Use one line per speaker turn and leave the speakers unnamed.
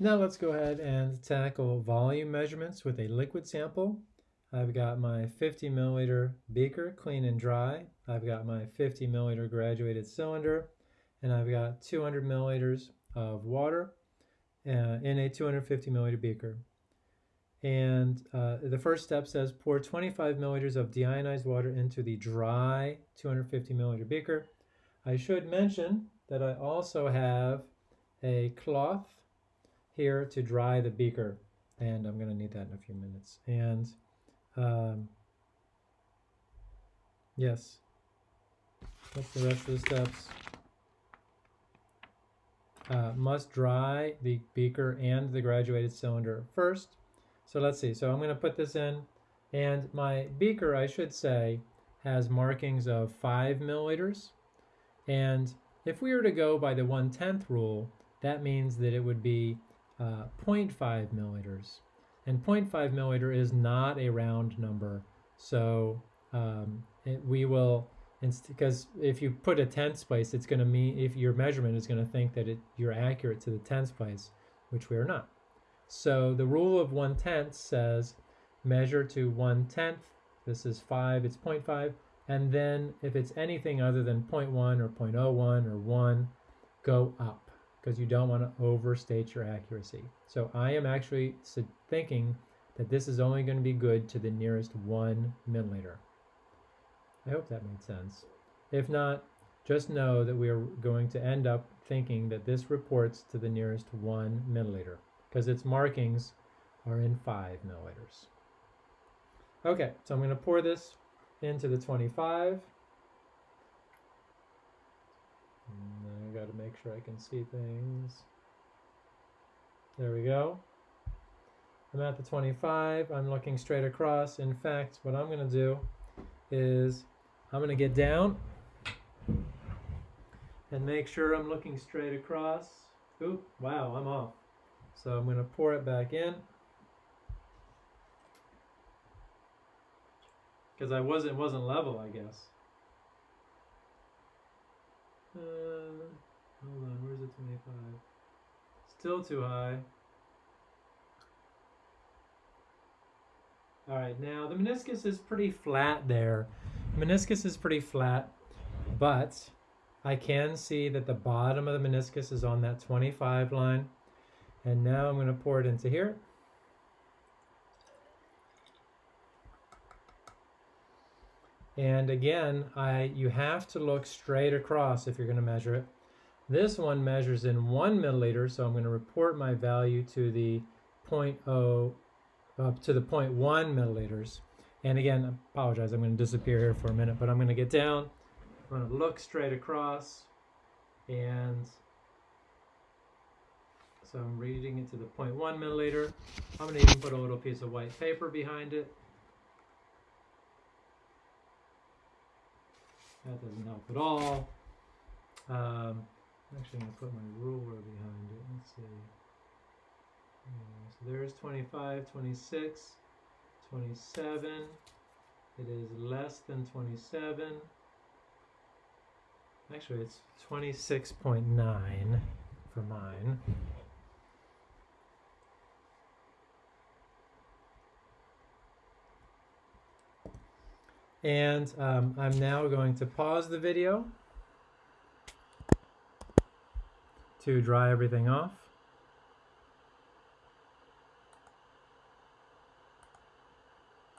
Now let's go ahead and tackle volume measurements with a liquid sample. I've got my 50 milliliter beaker, clean and dry. I've got my 50 milliliter graduated cylinder, and I've got 200 milliliters of water uh, in a 250 milliliter beaker. And uh, the first step says pour 25 milliliters of deionized water into the dry 250 milliliter beaker. I should mention that I also have a cloth here to dry the beaker and I'm going to need that in a few minutes. And um, yes, what's the rest of the steps? Uh, must dry the beaker and the graduated cylinder first. So let's see. So I'm going to put this in and my beaker, I should say, has markings of 5 milliliters. And if we were to go by the 1 10th rule, that means that it would be uh, 0.5 milliliters. And 0.5 milliliter is not a round number. So um, it, we will, because if you put a tenths place, it's going to mean, if your measurement is going to think that it, you're accurate to the tenths place, which we are not. So the rule of 1 tenth says measure to 1 tenth. This is 5, it's 0.5. And then if it's anything other than 0.1 or 0.01 or 1, go up because you don't want to overstate your accuracy. So I am actually thinking that this is only going to be good to the nearest one milliliter. I hope that made sense. If not, just know that we are going to end up thinking that this reports to the nearest one milliliter because its markings are in five milliliters. Okay, so I'm going to pour this into the 25. got to make sure I can see things. There we go. I'm at the 25. I'm looking straight across. In fact, what I'm going to do is I'm going to get down and make sure I'm looking straight across. Oop, wow, I'm off. So I'm going to pour it back in. Because I wasn't wasn't level, I guess. Uh, hold on, where's the 25? Still too high. All right, now the meniscus is pretty flat there. Meniscus is pretty flat, but I can see that the bottom of the meniscus is on that 25 line. And now I'm going to pour it into here. And again, I you have to look straight across if you're going to measure it. This one measures in one milliliter, so I'm going to report my value to the 0.0 up to the 0.1 milliliters. And again, I apologize, I'm going to disappear here for a minute, but I'm going to get down. I'm going to look straight across, and so I'm reading it to the 0.1 milliliter. I'm going to even put a little piece of white paper behind it. That doesn't help at all. Um, actually, I'm going to put my ruler behind it. Let's see. Uh, so there's 25, 26, 27. It is less than 27. Actually, it's 26.9 for mine. And um, I'm now going to pause the video to dry everything off.